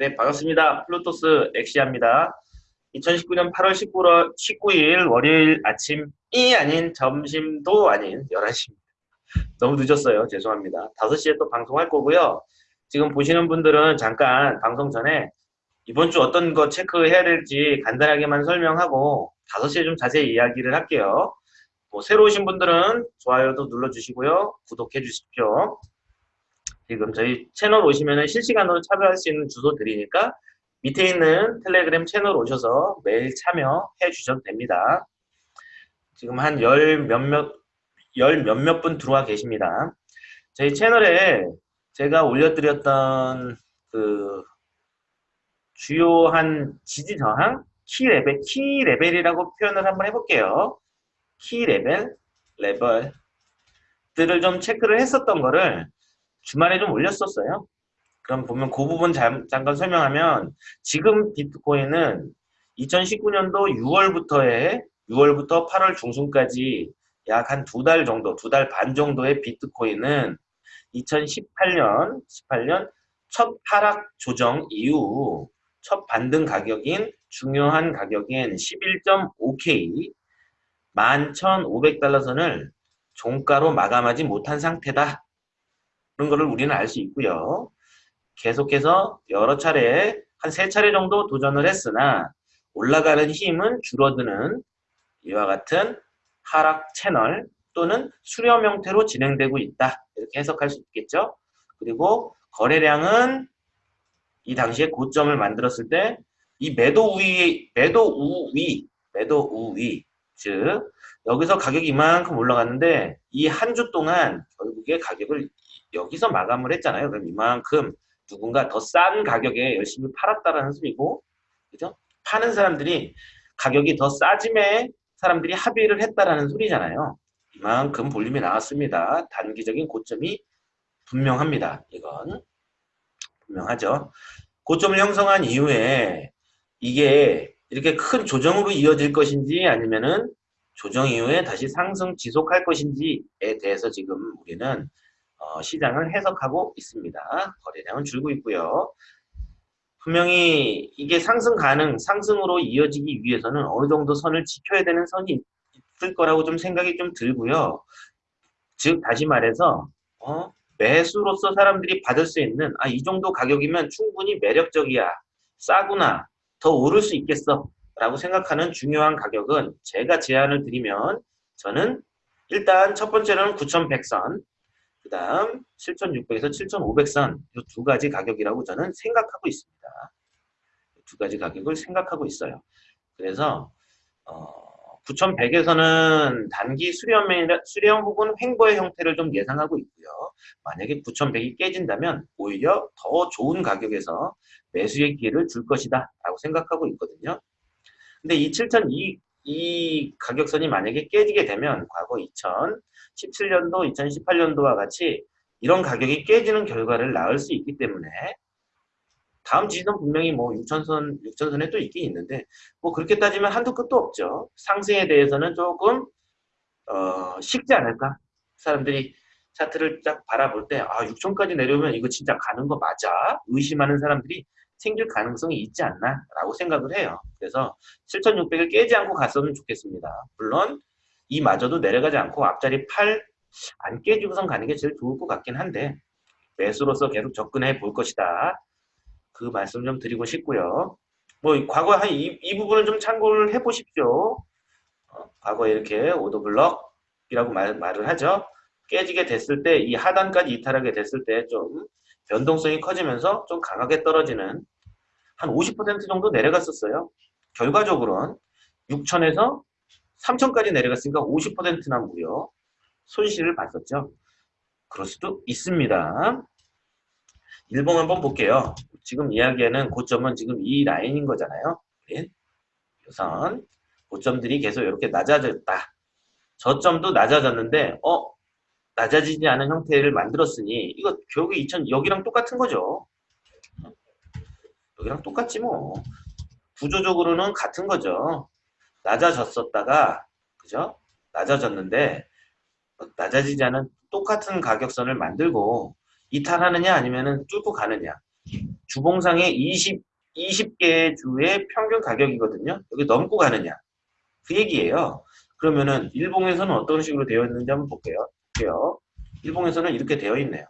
네, 반갑습니다. 플루토스 엑시아입니다. 2019년 8월 19일, 19일 월요일 아침이 아닌 점심도 아닌 11시입니다. 너무 늦었어요. 죄송합니다. 5시에 또 방송할 거고요. 지금 보시는 분들은 잠깐 방송 전에 이번 주 어떤 거 체크해야 될지 간단하게만 설명하고 5시에 좀 자세히 이야기를 할게요. 뭐 새로 오신 분들은 좋아요도 눌러주시고요. 구독해 주십시오. 지금 저희 채널 오시면 실시간으로 참여할 수 있는 주소 드리니까 밑에 있는 텔레그램 채널 오셔서 매일 참여해 주셔도 됩니다. 지금 한 열 몇몇 열 몇몇 분 들어와 계십니다. 저희 채널에 제가 올려드렸던 그 주요한 지지 저항 key level key level이라고 표현을 한번 해볼게요. key level 레벨들을 좀 체크를 했었던 거를 주말에 좀 올렸었어요. 그럼 보면 그 부분 잠, 잠깐 설명하면 지금 비트코인은 2019년도 6월부터에 6월부터 8월 중순까지 약 한 두 달 정도, 두 달 반 정도의 비트코인은 2018년, 18년 첫 하락 조정 이후 첫 반등 가격인 중요한 가격인 11.5K 11,500달러 선을 종가로 마감하지 못한 상태다. 그런 거를 우리는 알 수 있고요. 계속해서 여러 차례 한 세 차례 정도 도전을 했으나 올라가는 힘은 줄어드는 이와 같은 하락 채널 또는 수렴 형태로 진행되고 있다. 이렇게 해석할 수 있겠죠. 그리고 거래량은 이 당시에 고점을 만들었을 때 이 매도 우위, 매도 우위, 매도 우위, 즉 여기서 가격이 이만큼 올라갔는데 이 한 주 동안 결국에 가격을 여기서 마감을 했잖아요. 그럼 이만큼 누군가 더 싼 가격에 열심히 팔았다라는 소리고, 그죠? 파는 사람들이 가격이 더 싸짐에 사람들이 합의를 했다라는 소리잖아요. 이만큼 볼륨이 나왔습니다. 단기적인 고점이 분명합니다. 이건 분명하죠. 고점을 형성한 이후에 이게 이렇게 큰 조정으로 이어질 것인지 아니면은 조정 이후에 다시 상승 지속할 것인지에 대해서 지금 우리는 어, 시장을 해석하고 있습니다. 거래량은 줄고 있고요. 분명히 이게 상승 가능, 상승으로 이어지기 위해서는 어느 정도 선을 지켜야 되는 선이 있을 거라고 좀 생각이 좀 들고요. 즉 다시 말해서 어, 매수로서 사람들이 받을 수 있는 아 이 정도 가격이면 충분히 매력적이야, 싸구나, 더 오를 수 있겠어 라고 생각하는 중요한 가격은 제가 제안을 드리면 저는 일단 첫 번째로는 9100선 그 다음 7600에서 7500선 이 두 가지 가격이라고 저는 생각하고 있습니다. 두 가지 가격을 생각하고 있어요. 그래서 어, 9100에서는 단기 수렴, 수렴 혹은 횡보의 형태를 좀 예상하고 있고요. 만약에 9100이 깨진다면 오히려 더 좋은 가격에서 매수의 기회를 줄 것이다 라고 생각하고 있거든요. 근데 이 7002, 이 가격선이 만약에 깨지게 되면 과거 2017년도, 2018년도와 같이 이런 가격이 깨지는 결과를 낳을 수 있기 때문에 다음 지지선 분명히 뭐 6천선, 6천선에 또 있긴 있는데 뭐 그렇게 따지면 한도 끝도 없죠. 상승에 대해서는 조금 어, 쉽지 않을까? 사람들이 차트를 딱 바라볼 때 아, 6천까지 내려오면 이거 진짜 가는 거 맞아? 의심하는 사람들이 생길 가능성이 있지 않나 라고 생각을 해요. 그래서 7600을 깨지 않고 갔으면 좋겠습니다. 물론 이마저도 내려가지 않고 앞자리 8 안 깨지고선 가는 게 제일 좋을 것 같긴 한데 매수로서 계속 접근해 볼 것이다. 그 말씀 좀 드리고 싶고요. 뭐 과거 한이 이 부분을 좀 참고를 해 보십시오. 어, 과거에 이렇게 오더블럭이라고 말, 말을 하죠. 깨지게 됐을 때 이 하단까지 이탈하게 됐을 때 좀 변동성이 커지면서 좀 강하게 떨어지는 한 50% 정도 내려갔었어요. 결과적으로는 6천에서 3천까지 내려갔으니까 50%나 무려 손실을 봤었죠. 그럴 수도 있습니다. 일봉 한번 볼게요. 지금 이야기하는 고점은 지금 이 라인인 거잖아요. 우선 고점들이 계속 이렇게 낮아졌다. 저점도 낮아졌는데 어 낮아지지 않은 형태를 만들었으니 이거 결국에 2000 여기랑 똑같은 거죠. 여기랑 똑같지 뭐. 구조적으로는 같은 거죠. 낮아졌었다가 그죠? 낮아졌는데 낮아지지 않은 똑같은 가격선을 만들고 이탈하느냐 아니면은 뚫고 가느냐 주봉상의 20, 20개의 주의 평균 가격이거든요. 여기 넘고 가느냐. 그 얘기예요. 그러면은 일봉에서는 어떤 식으로 되어 있는지 한번 볼게요. 볼게요. 일봉에서는 이렇게 되어 있네요.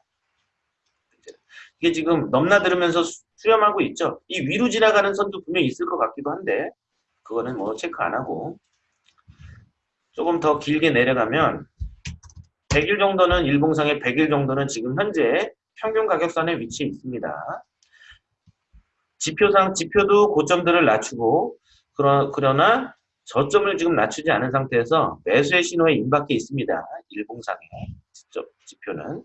이게 지금 넘나들으면서 수- 수렴하고 있죠. 이 위로 지나가는 선도 분명히 있을 것 같기도 한데 그거는 뭐 체크 안 하고 조금 더 길게 내려가면 100일 정도는 일봉상의 100일 정도는 지금 현재 평균 가격선에 위치해 있습니다. 지표상 지표도 고점들을 낮추고 그러, 그러나 저점을 지금 낮추지 않은 상태에서 매수의 신호에 임박해 있습니다. 일봉상의 지표, 지표는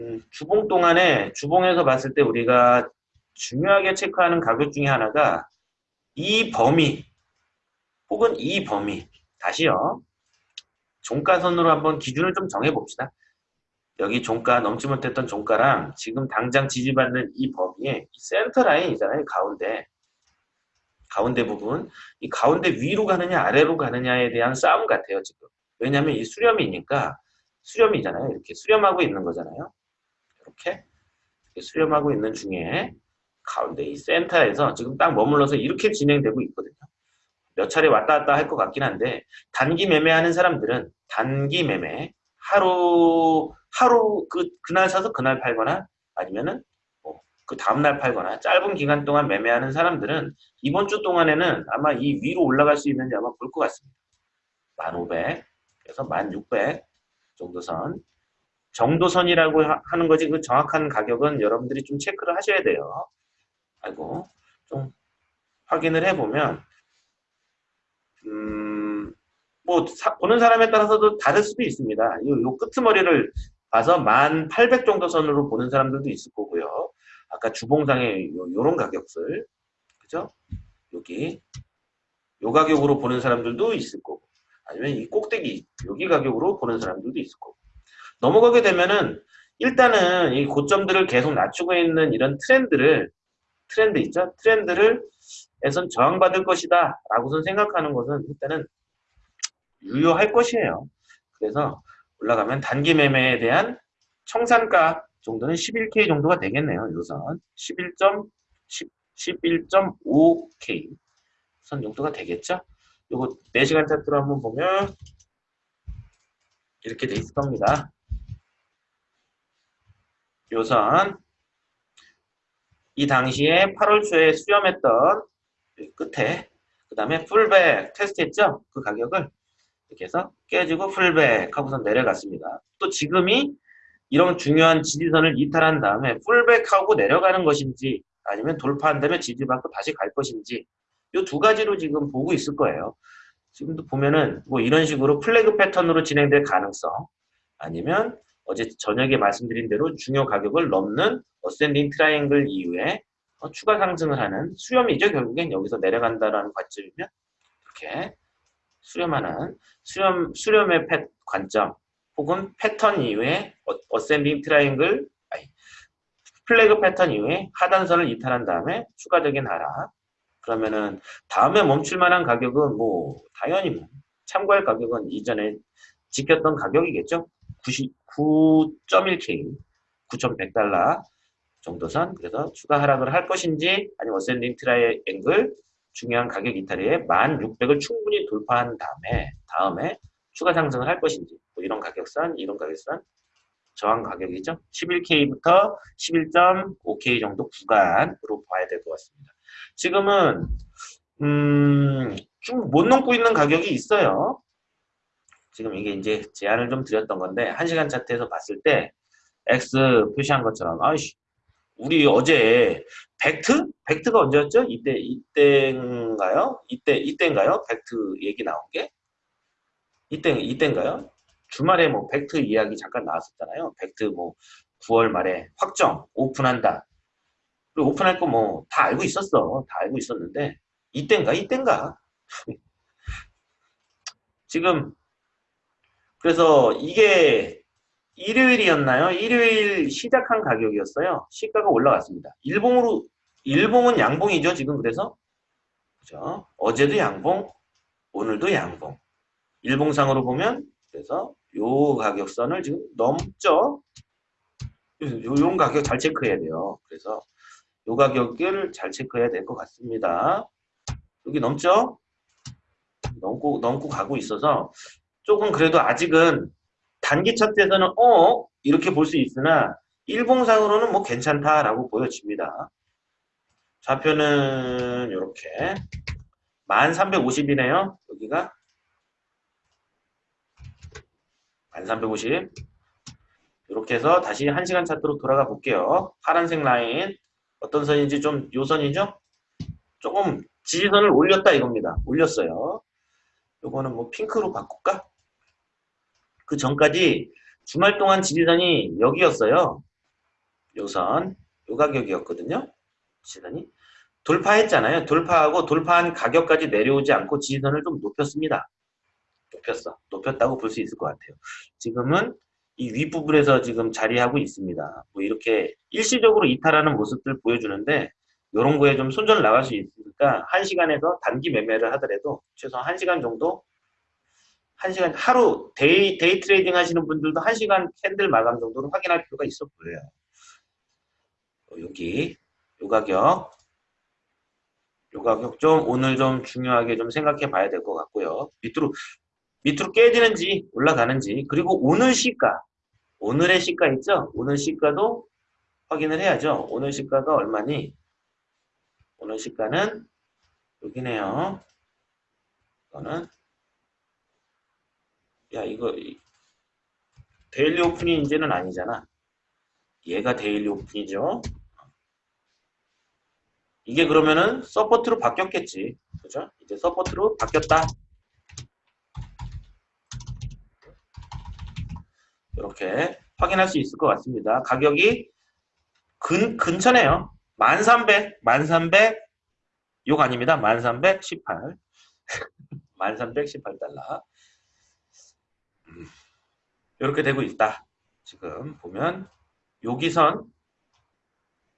음, 주봉 동안에 주봉에서 봤을 때 우리가 중요하게 체크하는 가격 중에 하나가 이 범위 혹은 이 범위 다시요 종가선으로 한번 기준을 좀 정해봅시다. 여기 종가 넘지 못했던 종가랑 지금 당장 지지받는 이 범위에 이 센터 라인이잖아요. 가운데. 가운데 부분. 이 가운데 위로 가느냐 아래로 가느냐에 대한 싸움 같아요. 지금. 왜냐하면 이 수렴이니까 수렴이잖아요. 이렇게 수렴하고 있는 거잖아요. 이렇게 수렴하고 있는 중에 가운데 이 센터에서 지금 딱 머물러서 이렇게 진행되고 있거든요. 몇 차례 왔다 갔다 할 것 같긴 한데 단기 매매하는 사람들은 단기 매매 하루 하루 그 그날 사서 그날 팔거나 아니면은 뭐 그 다음날 팔거나 짧은 기간 동안 매매하는 사람들은 이번 주 동안에는 아마 이 위로 올라갈 수 있는지 아마 볼 것 같습니다. 1500 그래서 1600 정도 선 정도선이라고 하- 하는 거지 그 정확한 가격은 여러분들이 좀 체크를 하셔야 돼요. 아이고 좀 확인을 해보면 음, 뭐 사- 보는 사람에 따라서도 다를 수도 있습니다. 요, 요 끄트머리를 봐서 1800 정도 선으로 보는 사람들도 있을 거고요. 아까 주봉상의 요, 요런 가격들 그죠? 여기 요 가격으로 보는 사람들도 있을 거고 아니면 이 꼭대기 여기 가격으로 보는 사람들도 있을 거고 넘어가게 되면은 일단은 이 고점들을 계속 낮추고 있는 이런 트렌드를 트렌드 있죠? 트렌드를 에선 저항받을 것이다 라고선 생각하는 것은 일단은 유효할 것이에요. 그래서 올라가면 단기 매매에 대한 청산가 정도는 11K 정도가 되겠네요. 요선 11점 11.5K 선 정도가 되겠죠? 요거 4시간 차트로 한번 보면 이렇게 돼 있을 겁니다. 요선 이 당시에 8월 초에 수렴했던 이 끝에 그 다음에 풀백 테스트했죠? 그 가격을 이렇게 해서 깨지고 풀백 하고서 내려갔습니다. 또 지금이 이런 중요한 지지선을 이탈한 다음에 풀백하고 내려가는 것인지 아니면 돌파한 다음에 지지받고 다시 갈 것인지 이 두 가지로 지금 보고 있을 거예요. 지금도 보면은 뭐 이런 식으로 flag 패턴으로 진행될 가능성 아니면 어제 저녁에 말씀드린 대로 중요 가격을 넘는 ascending triangle 이후에 어, 추가 상승을 하는 수렴이죠. 결국엔 여기서 내려간다라는 관점이면 이렇게 수렴하는 수렴 수렴의 패, 관점 혹은 패턴 이후에 어, ascending triangle 아니 flag 패턴 이후에 하단선을 이탈한 다음에 추가적인 하락 그러면은 다음에 멈출 만한 가격은 뭐 당연히 뭐 참고할 가격은 이전에 지켰던 가격이겠죠. 99.1K 9,100달러 정도선 그래서 추가 하락을 할 것인지 아니면 ascending triangle 중요한 가격 이탈리에 1600을 충분히 돌파한 다음에 다음에 추가 상승을 할 것인지. 뭐 이런 가격선 이런 가격선. 저항 가격이죠. 11K부터 11.5K 정도 구간으로 봐야 될 것 같습니다. 지금은 음, 좀 못 넘고 있는 가격이 있어요. 지금 이게 이제 제안을 좀 드렸던 건데 1시간 차트에서 봤을 때 X 표시한 것처럼 아이씨 우리 어제 벡트? 벡트가 언제였죠? 이때 이때인가요? 이때 이때인가요? 벡트 얘기 나온 게 이때 이때인가요? 주말에 뭐 벡트 이야기 잠깐 나왔었잖아요. 벡트 뭐 9월 말에 확정 오픈한다. 그리고 오픈할 거 뭐 다 알고 있었어. 다 알고 있었는데 이때인가 이때인가 지금 그래서 이게 일요일이었나요? 일요일 시작한 가격이었어요. 시가가 올라갔습니다. 일봉으로 일봉은 양봉이죠. 지금 그래서 그죠? 어제도 양봉, 오늘도 양봉. 일봉상으로 보면 그래서 요 가격선을 지금 넘죠. 요, 요 가격 잘 체크해야 돼요. 그래서 요 가격을 잘 체크해야 될 것 같습니다. 여기 넘죠? 넘고 넘고 가고 있어서 조금 그래도 아직은 단기 차트에서는 어 이렇게 볼 수 있으나 일봉상으로는 뭐 괜찮다라고 보여집니다. 좌표는 이렇게 1350이네요. 여기가 1350 이렇게 해서 다시 1시간 차트로 돌아가 볼게요. 파란색 라인 어떤 선인지 좀 요 선이죠? 조금 지지선을 올렸다 이겁니다. 올렸어요. 요거는 뭐 핑크로 바꿀까? 그 전까지 주말 동안 지지선이 여기였어요. 요 선, 요 가격이었거든요. 지지선이. 돌파했잖아요. 돌파하고 돌파한 가격까지 내려오지 않고 지지선을 좀 높였습니다. 높였어. 높였다고 볼 수 있을 것 같아요. 지금은 이 윗부분에서 지금 자리하고 있습니다. 뭐 이렇게 일시적으로 이탈하는 모습들 보여주는데 이런 거에 좀 손절 나갈 수 있으니까 1시간에서 단기 매매를 하더라도 최소한 1시간 정도 1시간 하루 day, day trading 하시는 분들도 1시간 candle 마감 정도로 확인할 필요가 있어 보여요. 어, 여기 요 가격 요 가격 좀 오늘 좀 중요하게 좀 생각해 봐야 될 것 같고요. 밑으로 밑으로 깨지는지 올라가는지 그리고 오늘 시가 오늘의 시가 있죠? 오늘 시가도 확인을 해야죠. 오늘 시가가 얼마니? 오늘 시가는 여기네요. 이거는 야 이거 daily open이 이제는 아니잖아. 얘가 daily open이죠. 이게 그러면은 support로 바뀌었겠지. 그죠? 이제 support로 바뀌었다. 이렇게 확인할 수 있을 것 같습니다. 가격이 근, 근처네요. 1300, 1300, 욕 아닙니다. 1318. 1318달러. 음, 이렇게 되고 있다. 지금 보면 여기선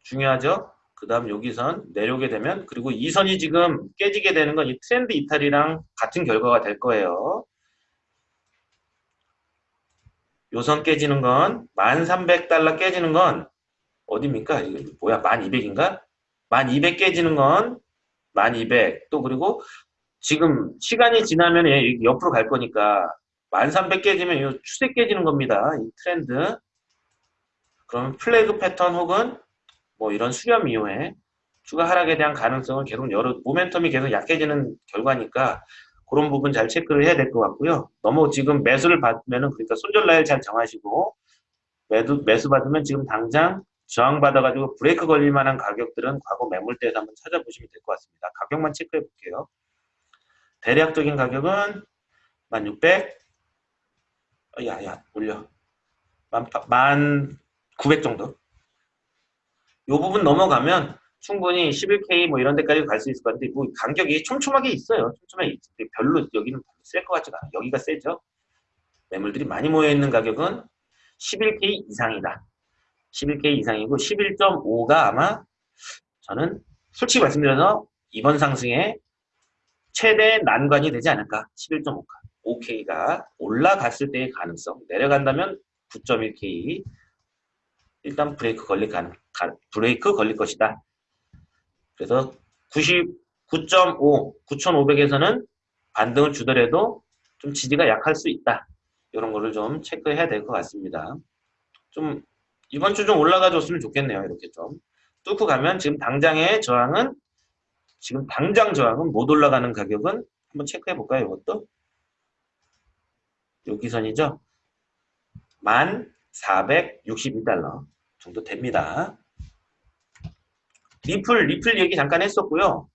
중요하죠. 그 다음 여기선 내려오게 되면 그리고 이 선이 지금 깨지게 되는 건 이 트렌드 이탈이랑 같은 결과가 될 거예요. 요선 깨지는 건 1300달러 깨지는 건 어디입니까? 이거 뭐야? 1200인가? 1200 깨지는 건 1200. 또 그리고 지금 시간이 지나면 옆으로 갈 거니까 1300 깨지면 이 추세 깨지는 겁니다. 이 트렌드. 그럼 플래그 패턴 혹은 뭐 이런 수렴 이후에 추가 하락에 대한 가능성을 계속 열어 모멘텀이 계속 약해지는 결과니까 그런 부분 잘 체크를 해야 될 것 같고요. 너무 지금 매수를 받으면은 그러니까 손절 라인 잘 정하시고 매도 매수 받으면 지금 당장 저항 받아가지고 브레이크 걸릴 만한 가격들은 과거 매물대에서 한번 찾아보시면 될 것 같습니다. 가격만 체크해 볼게요. 대략적인 가격은 1600 야야 올려 1900 정도 이 부분 넘어가면 충분히 11K 뭐 이런 데까지 갈 수 있을 것 같은데 뭐 간격이 촘촘하게 있어요. 촘촘하게 별로 여기는 셀 것 같지가 않아요. 여기가 세죠. 매물들이 많이 모여있는 가격은 11K 이상이다. 11K 이상이고 11.5가 아마 저는 솔직히 말씀드려서 이번 상승에 최대 난관이 되지 않을까 11.5가 5K가 올라갔을 때의 가능성 내려간다면 9.1K 일단 브레이크 걸릴 가, 브레이크 걸릴 것이다. 그래서 99.5, 9,500에서는 반등을 주더라도 좀 지지가 약할 수 있다. 이런 거를 좀 체크해야 될 것 같습니다. 좀 이번 주 좀 올라가 줬으면 좋겠네요. 이렇게 좀 뚫고 가면 지금 당장의 저항은 지금 당장 저항은 못 올라가는 가격은 한번 체크해 볼까요? 이것도 여기 선이죠. 1462달러 정도 됩니다. 리플, 리플 얘기 잠깐 했었고요.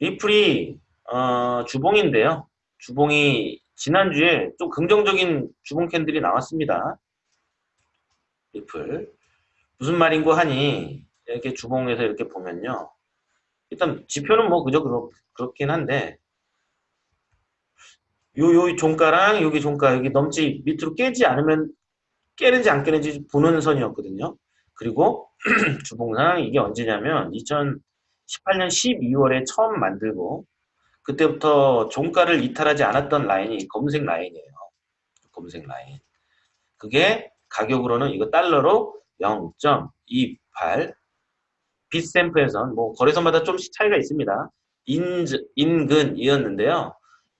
리플이 어, 주봉인데요. 주봉이 지난주에 좀 긍정적인 주봉 candle이 나왔습니다. 리플. 무슨 말인고 하니 이렇게 주봉에서 이렇게 보면요. 일단 지표는 뭐 그저 그렇, 그렇긴 한데 요, 요 종가랑 여기 종가 여기 넘지 밑으로 깨지 않으면 깨는지 안 깨는지 보는 선이었거든요. 그리고 주봉상 이게 언제냐면 2018년 12월에 처음 만들고 그때부터 종가를 이탈하지 않았던 라인이 검은색 라인이에요. 검은색 라인. 그게 가격으로는 이거 달러로 0.28 빗샘프에선 뭐 거래소마다 좀씩 차이가 있습니다. 인, 인근이었는데요.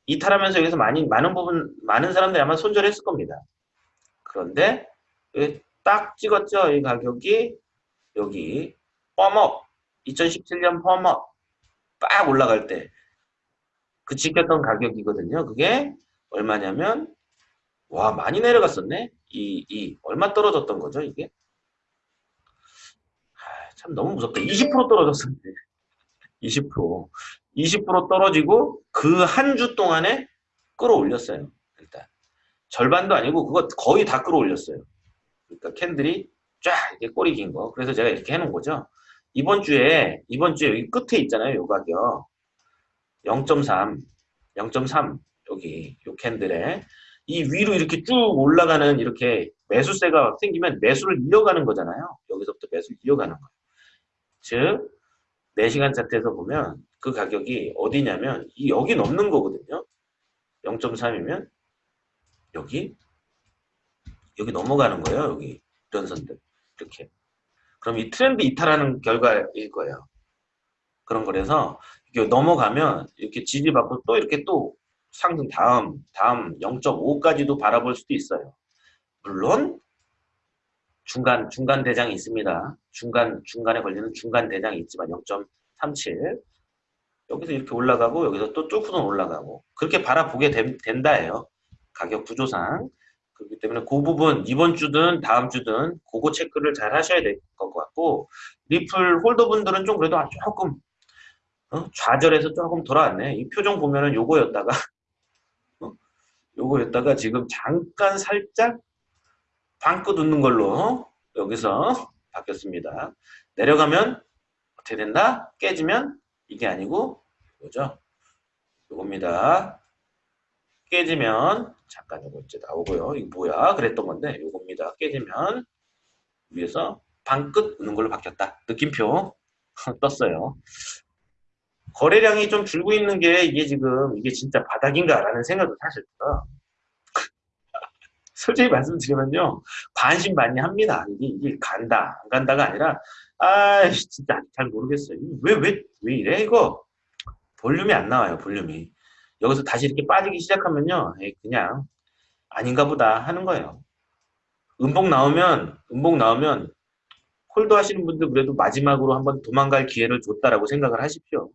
이탈하면서 여기서 많이 많은 부분 많은 사람들이 아마 손절했을 겁니다. 그런데 딱 찍었죠. 이 가격이 여기 펌업 2017년 펌업 빡 올라갈 때그 지켰던 가격이거든요. 그게 얼마냐면 와 많이 내려갔었네. 이, 이 얼마 떨어졌던 거죠 이게? 아, 참 너무 무섭다. 20% 떨어졌었네. 20% 20% 떨어지고 그 한 주 동안에 끌어올렸어요. 일단 절반도 아니고 그거 거의 다 끌어올렸어요. 그러니까 캔들이 쫙 이렇게 꼬리 긴 거. 그래서 제가 이렇게 해놓은 거죠. 이번 주에 이번 주에 여기 끝에 있잖아요. 요 가격 0.3 0.3 여기 요 캔들에 이 위로 이렇게 쭉 올라가는 이렇게 매수세가 생기면 매수를 이어가는 거잖아요. 여기서부터 매수를 이어가는 거예요. 즉 4시간 차트에서 보면 그 가격이 어디냐면 이 여기 넘는 거거든요. 0.3이면 여기 여기 넘어가는 거예요. 여기 이런 선들 이렇게 그럼 이 트렌드 이탈하는 결과일 거예요. 그런 거라서 이렇게 넘어가면 이렇게 지지받고 또 이렇게 또 상승 다음 다음 0.5까지도 바라볼 수도 있어요. 물론 중간 중간 대장이 있습니다. 중간 중간에 걸리는 중간 대장이 있지만 0.37 여기서 이렇게 올라가고 여기서 또 뚫고는 올라가고 그렇게 바라보게 된, 다예요 가격 구조상 그렇기 때문에 그 부분 이번 주든 다음 주든 그거 체크를 잘 하셔야 될 것 같고 리플 홀더분들은 좀 그래도 조금 어? 좌절해서 조금 돌아왔네. 이 표정 보면은 요거였다가 어? 요거였다가 지금 잠깐 살짝 방긋 웃는 걸로 여기서 바뀌었습니다. 내려가면 어떻게 된다? 깨지면 이게 아니고 이거죠. 요겁니다. 깨지면 잠깐 요거 이제 나오고요. 이거 뭐야? 그랬던 건데 요겁니다. 깨지면 위에서 방끝 우는 걸로 바뀌었다. 느낌표 떴어요. 거래량이 좀 줄고 있는 게 이게 지금 이게 진짜 바닥인가라는 생각도 사실 들어. 솔직히 말씀드리면요. 반신반의합니다. 이게, 이게 간다 안 간다가 아니라 아 진짜 잘 모르겠어요. 왜왜왜 이래 이거 볼륨이 안 나와요. 볼륨이 여기서 다시 이렇게 빠지기 시작하면요. 에이, 그냥 아닌가 보다 하는 거예요. 음봉 나오면 음봉 나오면 홀더 하시는 분들 그래도 마지막으로 한번 도망갈 기회를 줬다라고 생각을 하십시오.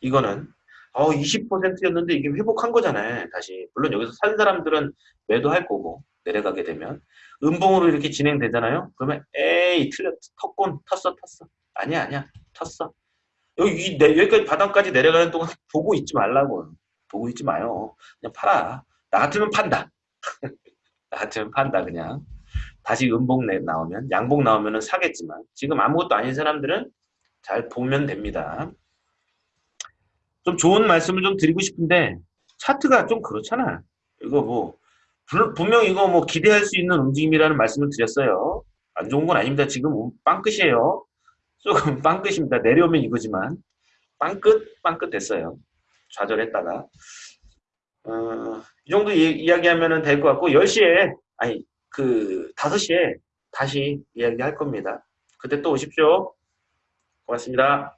이거는 어 20%였는데 이게 회복한 거잖아요. 다시 물론 여기서 산 사람들은 매도할 거고 내려가게 되면 음봉으로 이렇게 진행되잖아요. 그러면 에이 틀렸 텄곤 텄어 텄어 아니야 아니야 텄어 여기 여기까지 바닥까지 내려가는 동안 보고 있지 말라고 보고 있지 마요. 그냥 팔아. 나 같으면 판다. 나 같으면 판다 그냥. 다시 음봉 나오면 양봉 나오면 사겠지만 지금 아무것도 아닌 사람들은 잘 보면 됩니다. 좀 좋은 말씀을 좀 드리고 싶은데 차트가 좀 그렇잖아. 이거 뭐 분명 이거 뭐 기대할 수 있는 움직임이라는 말씀을 드렸어요. 안 좋은 건 아닙니다. 지금 빵끝이에요. 조금 빵끝입니다. 내려오면 이거지만 빵끝 빵끝 됐어요. 좌절했다가 어, 이 정도 이, 야기하면 될 것 같고 10시에 아니 그 5시에 다시 이야기할 겁니다. 그때 또 오십시오. 고맙습니다.